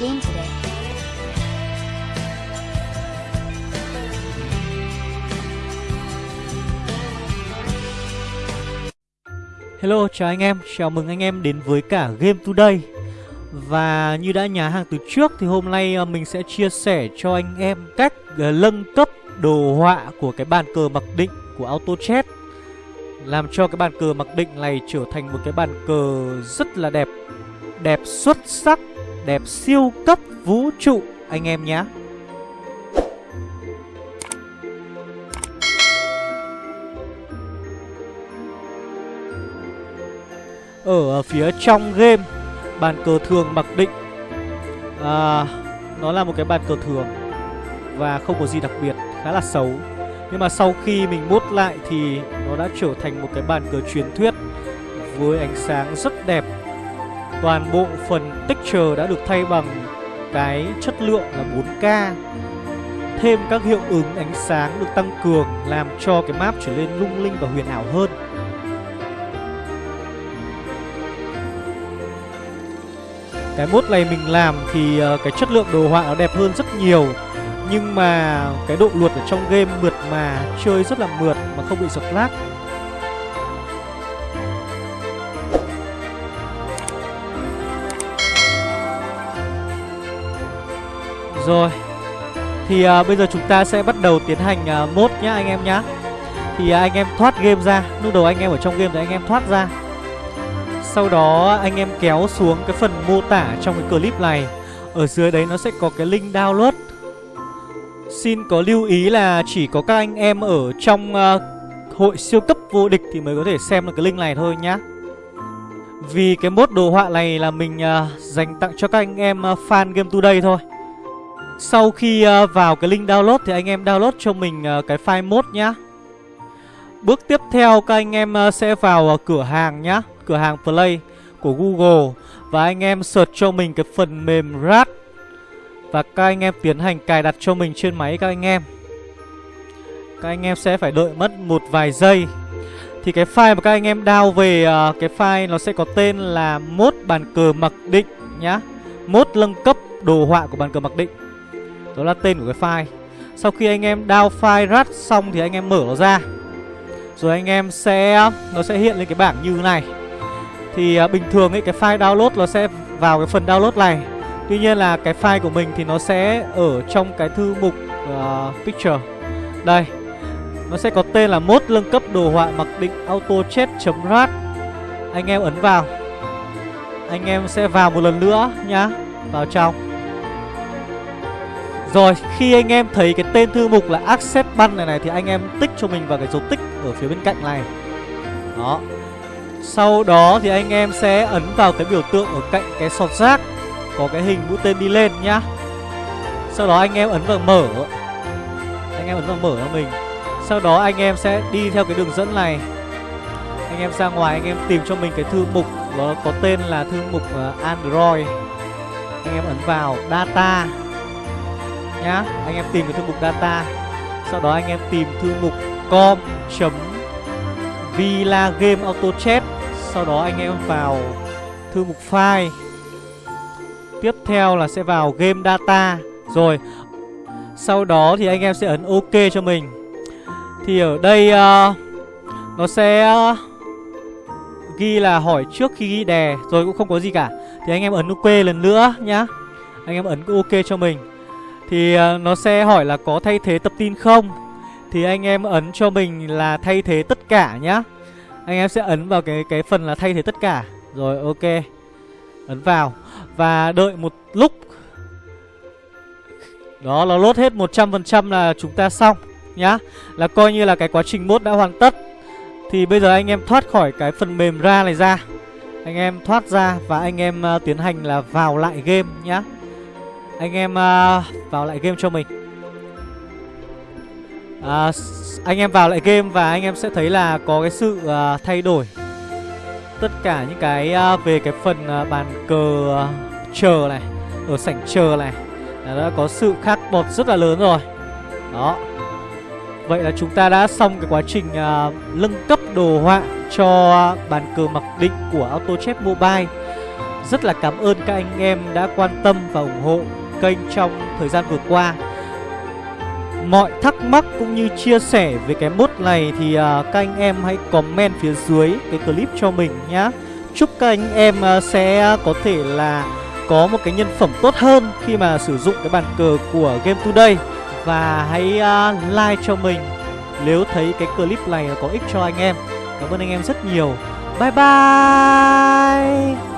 game today. Hello, chào anh em, chào mừng anh em đến với cả Game Today. Và như đã nhà hàng từ trước thì hôm nay ờ, mình sẽ chia sẻ cho anh em cách ờ, nâng cấp đồ họa của cái bàn cờ mặc định của AutoChat. Làm cho cái bàn cờ mặc định này trở thành một cái bàn cờ rất là đẹp Đẹp xuất sắc, đẹp siêu cấp vũ trụ anh em nhé. Ở phía trong game Bàn cờ thường mặc định à, Nó là một cái bàn cờ thường Và không có gì đặc biệt Khá là xấu. Nhưng mà sau khi mình mốt lại thì Nó đã trở thành một cái bàn cờ truyền thuyết Với ánh sáng rất đẹp. Toàn bộ phần texture đã được thay bằng Cái chất lượng là 4K Thêm các hiệu ứng ánh sáng được tăng cường Làm cho cái map trở nên lung linh và huyền ảo hơn. Cái mốt này mình làm thì ờ, cái chất lượng đồ họa nó đẹp hơn rất nhiều. Nhưng mà cái độ luật ở trong game mượt mà, Chơi rất là mượt mà không bị giật lag. Rồi. Thì à, bây giờ chúng ta sẽ bắt đầu tiến hành à, mốt nhá anh em nhá. Thì à, anh em thoát game ra. Lúc đầu anh em ở trong game thì anh em thoát ra. Sau đó anh em kéo xuống cái phần mô tả trong cái clip này. Ở dưới đấy nó sẽ có cái link download. Xin có lưu ý là chỉ có các anh em ở trong uh, hội siêu cấp vô địch thì mới có thể xem được cái link này thôi nhá. Vì cái mốt đồ họa này là mình uh, dành tặng cho các anh em uh, fan Game Today thôi. Sau khi uh, vào cái link download thì anh em download cho mình uh, cái file mốt nhá. Bước tiếp theo các anh em uh, sẽ vào uh, cửa hàng nhá. Cửa hàng Play của Google. Và anh em search cho mình cái phần mềm RAT Và các anh em tiến hành cài đặt cho mình trên máy các anh em. Các anh em sẽ phải đợi mất một vài giây. Thì cái file mà các anh em download về uh, Cái file nó sẽ có tên là mốt bàn cờ mặc định nhá. Mốt nâng cấp đồ họa của bàn cờ mặc định. Đó là tên của cái file. Sau khi anh em download file RAT xong thì anh em mở nó ra. Rồi anh em sẽ Nó sẽ hiện lên cái bảng như thế này. Thì uh, bình thường ấy cái file download nó sẽ vào cái phần download này. Tuy nhiên là cái file của mình thì nó sẽ ở trong cái thư mục uh, picture. Đây Nó sẽ có tên là mốt nâng cấp đồ họa mặc định autochat.rat Anh em ấn vào. Anh em sẽ vào một lần nữa nhá. Vào trong. Rồi, khi anh em thấy cái tên thư mục là Accept Ban này này Thì anh em tích cho mình vào cái dấu tích ở phía bên cạnh này. Đó. Sau đó thì anh em sẽ ấn vào cái biểu tượng ở cạnh cái sọt rác, Có cái hình mũi tên đi lên nhá. Sau đó anh em ấn vào mở. Anh em ấn vào mở cho mình. Sau đó anh em sẽ đi theo cái đường dẫn này. Anh em ra ngoài, anh em tìm cho mình cái thư mục, Nó có tên là thư mục ờ, Android. Anh em ấn vào Data. Nhá. Anh em tìm cái thư mục Data. Sau đó anh em tìm thư mục com Villa Game Auto Chat. Sau đó anh em vào thư mục file. Tiếp theo là sẽ vào Game Data. Rồi Sau đó thì anh em sẽ ấn OK cho mình. Thì ở đây uh, Nó sẽ uh, Ghi là hỏi trước khi ghi đè. Rồi cũng không có gì cả. Thì anh em ấn OK lần nữa nhá. Anh em ấn OK cho mình. Thì ờ, nó sẽ hỏi là có thay thế tập tin không? Thì anh em ấn cho mình là thay thế tất cả nhá. Anh em sẽ ấn vào cái cái phần là thay thế tất cả. Rồi ok. Ấn vào. Và đợi một lúc. Đó nó lốt hết 100% là chúng ta xong Nhá. Là coi như là cái quá trình mốt đã hoàn tất. Thì bây giờ anh em thoát khỏi cái phần mềm ra này ra. Anh em thoát ra và anh em uh, tiến hành là vào lại game nhá. Anh em uh, vào lại game cho mình. À, Anh em vào lại game và anh em sẽ thấy là có cái sự uh, thay đổi. Tất cả những cái uh, về cái phần uh, bàn cờ uh, chờ này Ở sảnh chờ này Đã có sự khác bọt rất là lớn rồi. Đó. Vậy là chúng ta đã xong cái quá trình uh, nâng cấp đồ họa cho bàn cờ mặc định của AutoChess Mobile. Rất là cảm ơn các anh em đã quan tâm và ủng hộ kênh trong thời gian vừa qua. Mọi thắc mắc cũng như chia sẻ về cái mốt này thì uh, các anh em hãy comment phía dưới cái clip cho mình nhá. Chúc các anh em uh, sẽ có thể là có một cái nhân phẩm tốt hơn khi mà sử dụng cái bàn cờ của Game Today. Và hãy uh, like cho mình nếu thấy cái clip này có ích cho anh em. Cảm ơn anh em rất nhiều. Bye bye!